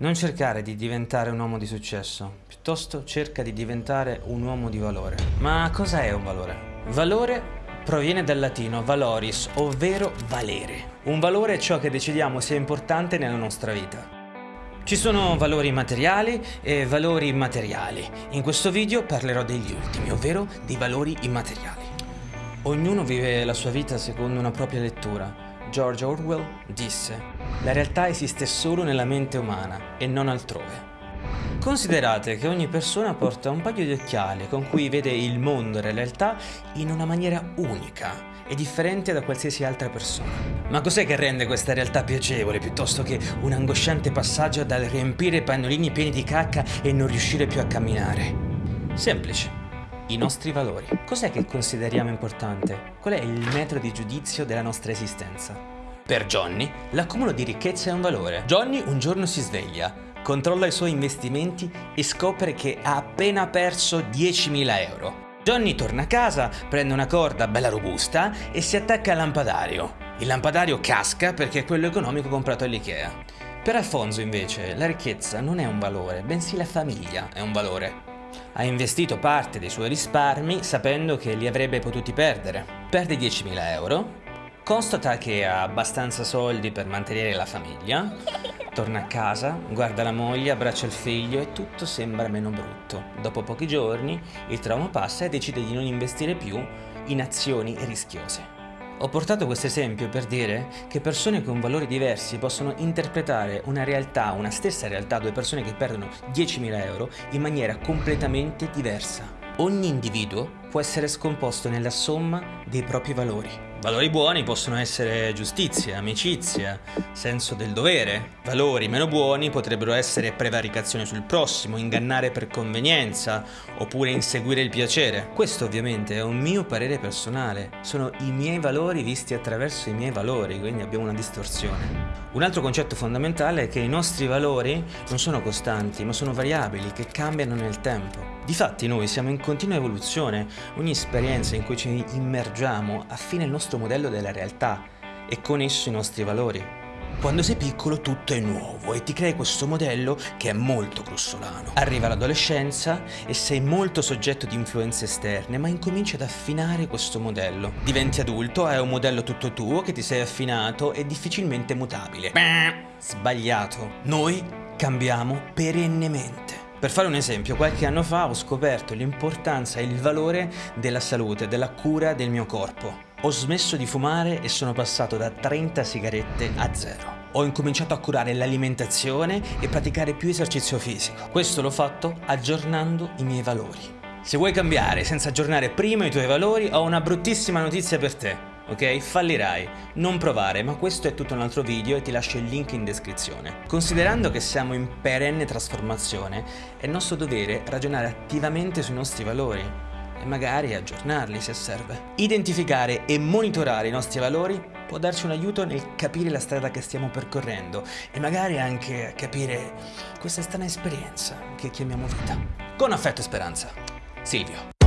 Non cercare di diventare un uomo di successo, piuttosto cerca di diventare un uomo di valore. Ma cosa è un valore? Valore proviene dal latino valoris, ovvero valere. Un valore è ciò che decidiamo sia importante nella nostra vita. Ci sono valori materiali e valori immateriali. In questo video parlerò degli ultimi, ovvero dei valori immateriali. Ognuno vive la sua vita secondo una propria lettura George Orwell disse La realtà esiste solo nella mente umana e non altrove. Considerate che ogni persona porta un paio di occhiali con cui vede il mondo e la realtà in una maniera unica e differente da qualsiasi altra persona. Ma cos'è che rende questa realtà piacevole piuttosto che un angosciante passaggio dal riempire pannolini pieni di cacca e non riuscire più a camminare? Semplice. I nostri valori. Cos'è che consideriamo importante? Qual è il metro di giudizio della nostra esistenza? Per Johnny, l'accumulo di ricchezza è un valore. Johnny un giorno si sveglia, controlla i suoi investimenti e scopre che ha appena perso 10.000 euro. Johnny torna a casa, prende una corda bella robusta e si attacca al lampadario. Il lampadario casca perché è quello economico comprato all'Ikea. Per Alfonso invece la ricchezza non è un valore, bensì la famiglia è un valore. Ha investito parte dei suoi risparmi sapendo che li avrebbe potuti perdere. Perde 10.000 euro, constata che ha abbastanza soldi per mantenere la famiglia, torna a casa, guarda la moglie, abbraccia il figlio e tutto sembra meno brutto. Dopo pochi giorni il trauma passa e decide di non investire più in azioni rischiose. Ho portato questo esempio per dire che persone con valori diversi possono interpretare una realtà, una stessa realtà, due persone che perdono 10.000 euro in maniera completamente diversa. Ogni individuo può essere scomposto nella somma dei propri valori. Valori buoni possono essere giustizia, amicizia, senso del dovere. Valori meno buoni potrebbero essere prevaricazione sul prossimo, ingannare per convenienza, oppure inseguire il piacere. Questo ovviamente è un mio parere personale, sono i miei valori visti attraverso i miei valori, quindi abbiamo una distorsione. Un altro concetto fondamentale è che i nostri valori non sono costanti, ma sono variabili, che cambiano nel tempo. Difatti noi siamo in continua evoluzione, ogni esperienza in cui ci immergiamo affina il nostro modello della realtà e con esso i nostri valori. Quando sei piccolo tutto è nuovo e ti crei questo modello che è molto grossolano. Arriva l'adolescenza e sei molto soggetto di influenze esterne, ma incominci ad affinare questo modello. Diventi adulto, hai un modello tutto tuo che ti sei affinato e difficilmente mutabile. Sbagliato. Noi cambiamo perennemente. Per fare un esempio, qualche anno fa ho scoperto l'importanza e il valore della salute, della cura del mio corpo. Ho smesso di fumare e sono passato da 30 sigarette a zero. Ho incominciato a curare l'alimentazione e praticare più esercizio fisico. Questo l'ho fatto aggiornando i miei valori. Se vuoi cambiare senza aggiornare prima i tuoi valori, ho una bruttissima notizia per te ok? Fallirai. Non provare, ma questo è tutto un altro video e ti lascio il link in descrizione. Considerando che siamo in perenne trasformazione, è nostro dovere ragionare attivamente sui nostri valori e magari aggiornarli se serve. Identificare e monitorare i nostri valori può darci un aiuto nel capire la strada che stiamo percorrendo e magari anche capire questa strana esperienza che chiamiamo vita. Con affetto e speranza, Silvio.